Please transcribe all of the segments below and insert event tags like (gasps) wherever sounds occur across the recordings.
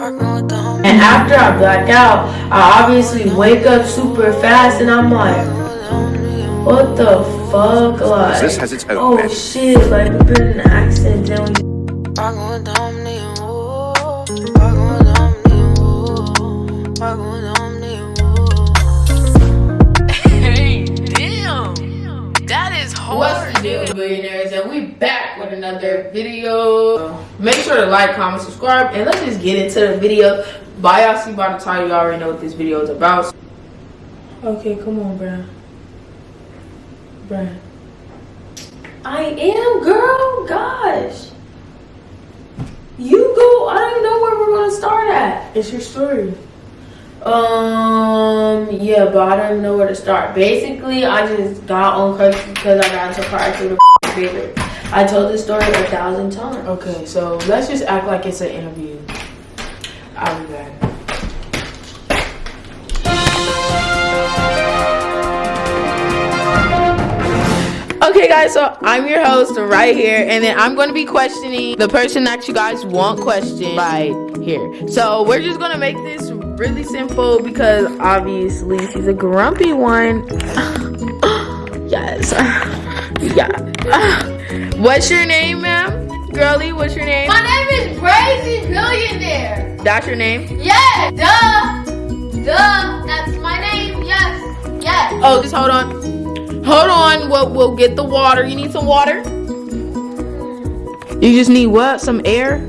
And after I black out, I obviously wake up super fast and I'm like, what the fuck? Like, This has its own oh magic. shit, like we've been in an accident. Then we Hey, damn. That is hard. What's the deal, billionaires? And we back with another video. Make sure to like, comment, subscribe, and let's just get into the video. By y'all see by the time you already know what this video is about. Okay, come on, bruh. Bruh. I am, girl. Gosh. You go. I don't even know where we're gonna start at. It's your story. Um, yeah, but I don't know where to start. Basically, I just got on crutches because I got into a car accident with favorite. I told this story a thousand times. Okay, so let's just act like it's an interview. I'll be back. Okay, guys, so I'm your host right here, and then I'm going to be questioning the person that you guys want questioned right here. So we're just going to make this really simple because obviously she's a grumpy one. (sighs) yes. (laughs) yeah. (sighs) What's your name, ma'am? Girlie, what's your name? My name is Crazy Billionaire. That's your name? Yes, duh, duh. That's my name. Yes, yes. Oh, just hold on. Hold on. We'll, we'll get the water. You need some water? You just need what? Some air?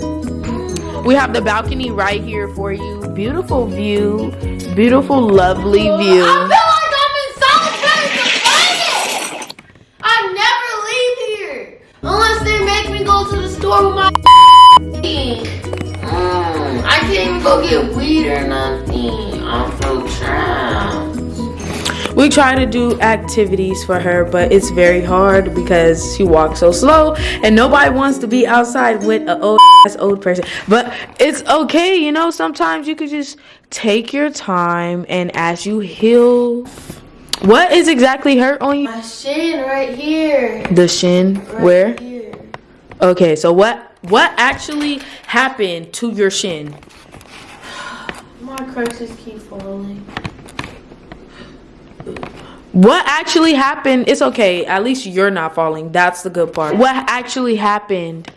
We have the balcony right here for you. Beautiful view. Beautiful, lovely I view. feel like I'm in solitary confinement. I never leave here unless they make me go to my. Mm, I can't even go get weed or nothing. I'm so trapped. We try to do activities for her, but it's very hard because she walks so slow and nobody wants to be outside with an old ass old person. But it's okay, you know, sometimes you could just take your time and as you heal what is exactly hurt on you? My shin right here. The shin. Right Where? Here. Okay, so what what actually happened to your shin? My crutches keep falling. What actually happened? It's okay. At least you're not falling. That's the good part. What actually happened?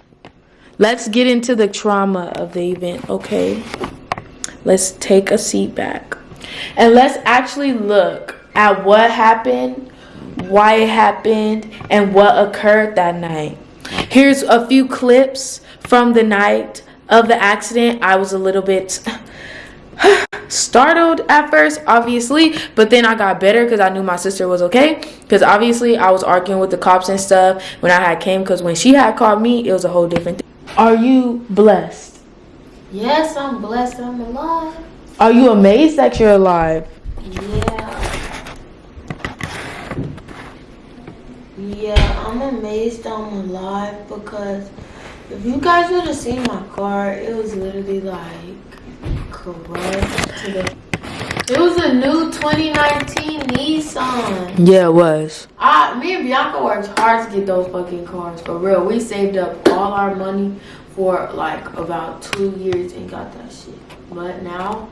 Let's get into the trauma of the event, okay? Let's take a seat back. And let's actually look at what happened, why it happened, and what occurred that night. Here's a few clips from the night of the accident. I was a little bit (sighs) startled at first obviously but then i got better because i knew my sister was okay because obviously i was arguing with the cops and stuff when i had came because when she had called me it was a whole different thing are you blessed Yes, I'm blessed. I'm alive. are you amazed that you're alive Yeah. Yeah, I'm amazed I'm alive because if you guys would have seen my car, it was literally like the. It was a new 2019 Nissan. yeah it was I, me and Bianca worked hard to get those fucking cars for real. We saved up all our money for like about two years and got that shit. But now,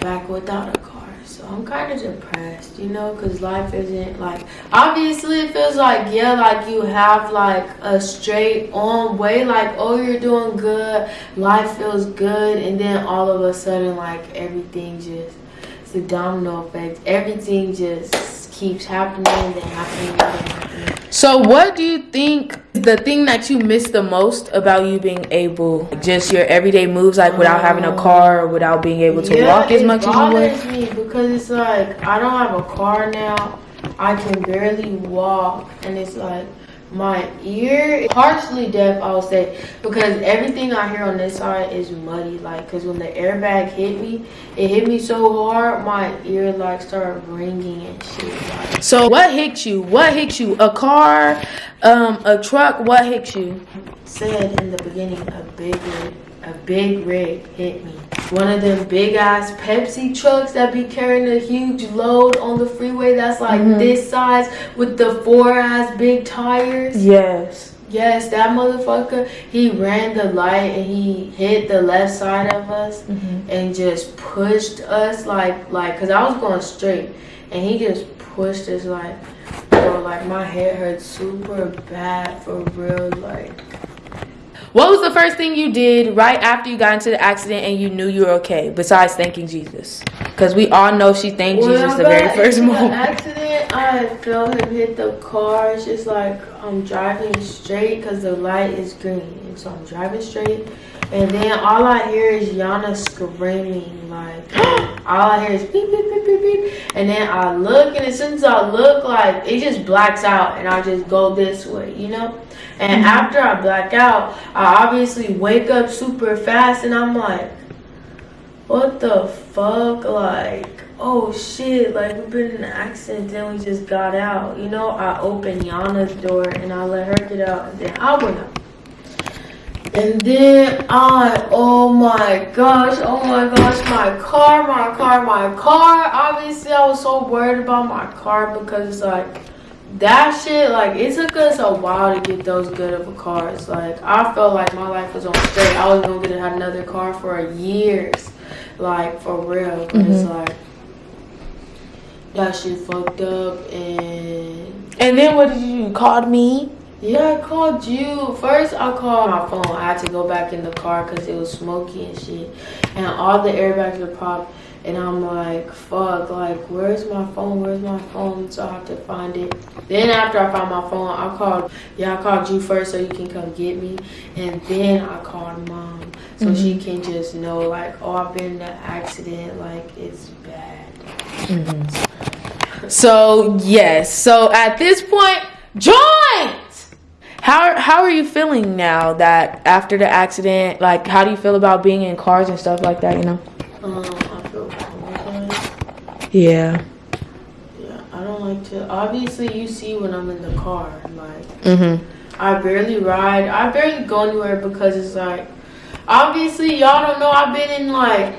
back without a car. So I'm kind of depressed, you know, because life isn't like. Obviously, it feels like, yeah, like you have like a straight on way, like, oh, you're doing good, life feels good, and then all of a sudden, like, everything just. It's a domino effect. Everything just keeps happening and happening and. So what do you think the thing that you miss the most about you being able just your everyday moves like without having a car or without being able to walk as much as you would bothers me because it's like I don't have a car now. I can barely walk, and it's like my ear partially deaf. I would say because everything I hear on this side is muddy. Like because when the airbag hit me, it hit me so hard, my ear like started ringing and shit. Like, So what hit you? What hit you? A car, um, a truck? What hit you? said in the beginning, a big rig, a big rig hit me. One of them big ass Pepsi trucks that be carrying a huge load on the freeway that's like Mhm. this size with the four ass big tires. Yes. Yes, that motherfucker. He ran the light and he hit the left side of us and just pushed us like like cause I was going straight and he just pushed us like bro like my head hurt super bad for real What was the first thing you did right after you got into the accident and you knew you were okay, besides thanking Jesus? Because we all know she thanked When Jesus I the very first moment. accident, I felt him hit the car. It's just like I'm driving straight because the light is green, and so I'm driving straight. And then all I hear is Yana screaming, like (gasps) all I hear is beep beep beep beep beep. And then I look, and as soon as I look, like it just blacks out, and I just go this way, you know. And mm-hmm. after I black out, I obviously wake up super fast, and I'm like what the fuck? Like, oh shit, like we've been in an accident, then we just got out. You know, I opened Yana's door and I let her get out, and then I went out. And then I, oh my gosh, oh my gosh, my car, my car, my car. Obviously, I was so worried about my car because it's like, that shit, like, it took us a while to get those good of a cars. Like, I felt like my life was on straight. I was gonna get another car for years. Like, for real. But it's mm-hmm. like, that shit fucked up and And then what did you do? You called me? Yeah, I called you. First, I called my phone. I had to go back in the car because it was smoky and shit. And all the airbags were popped. And I'm like, fuck, like, where's my phone? Where's my phone? So I have to find it. Then after I found my phone, I called, yeah, I called you first so you can come get me. And then I called mom so mm-hmm. she can just know, like, oh, I've been in an accident. Like, it's bad. Mm-hmm. (laughs) So yes. So at this point, joint. How how are you feeling now that after the accident? Like, how do you feel about being in cars and stuff like that? You know? Um, I feel traumatized. Yeah. Yeah, I don't like to. Obviously, you see when I'm in the car. Like, Mhm. I barely ride. I barely go anywhere because it's like, obviously, y'all don't know. I've been in like,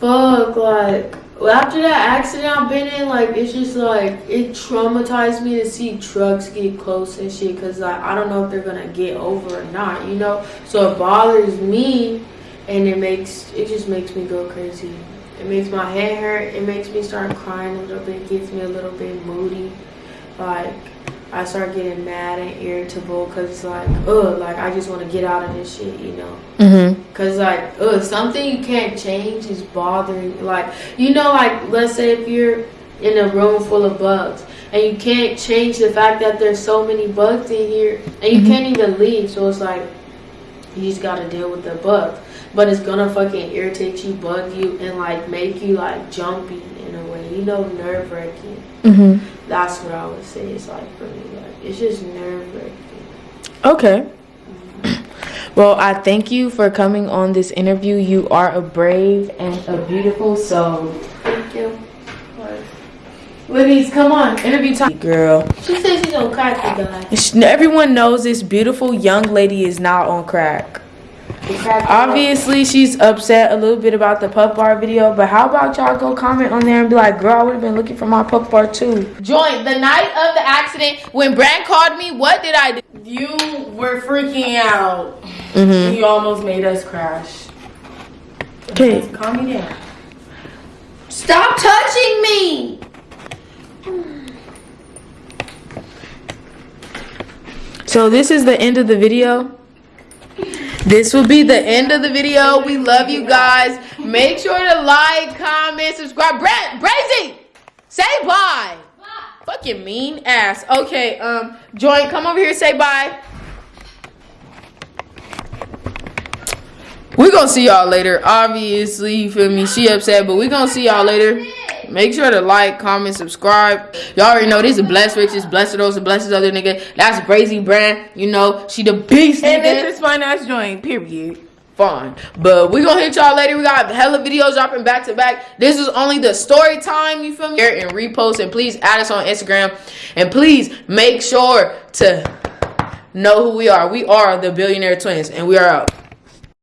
fuck, like, after that accident I've been in, like, it's just like, it traumatized me to see trucks get close and shit because, like, I don't know if they're gonna get over or not, you know? So it bothers me and it makes, it just makes me go crazy. It makes my head hurt. It makes me start crying a little bit, It gets me a little bit moody. Like, I start getting mad and irritable because it's like, ugh, like I just want to get out of this shit, you know? Mhm. Cause like, ugh, something you can't change is bothering. Like, you know, like let's say if you're in a room full of bugs and you can't change the fact that there's so many bugs in here and you can't even leave. So it's like, you just gotta deal with the bugs. But it's gonna fucking irritate you, bug you, and like make you like jumpy in a way. You know, nerve wracking. Mhm. That's what I would say it's like for me. Like it's just nerve wracking. Okay. Well, I thank you for coming on this interview. You are a brave and a beautiful soul. Thank you. Libby's, come on, interview time. Girl. She says she's gonna crack the guy. Everyone knows this beautiful young lady is not on crack. The Obviously, she's upset a little bit about the puff bar video, but how about y'all go comment on there and be like, girl, I would have been looking for my puff bar too. Joint, the night of the accident, when Brand called me, what did I do? You were freaking out. Mm-hmm. You almost made us crash. Okay. Calm me down. Stop touching me! So this is the end of the video. This will be the end of the video. We love you guys. Make sure to like, comment, subscribe. Brad, Brazy, say bye. Fucking mean ass. Okay, um, Joint, come over here, say bye. we gonna see y'all later. Obviously, you feel me? She upset, but we gonna see y'all later. Make sure to like, comment, subscribe. Y'all already know this is blessed riches, blessed those, and blessed other nigga. That's Brazy Brand. You know, she the beast And nigga. this is my nice joint, period. Fine. But we gonna hit y'all later. We got hella videos dropping back to back. This is only the story time, you feel me? And repost and please add us on Instagram. And please make sure to know who we are. We are the billionaire twins and we are out.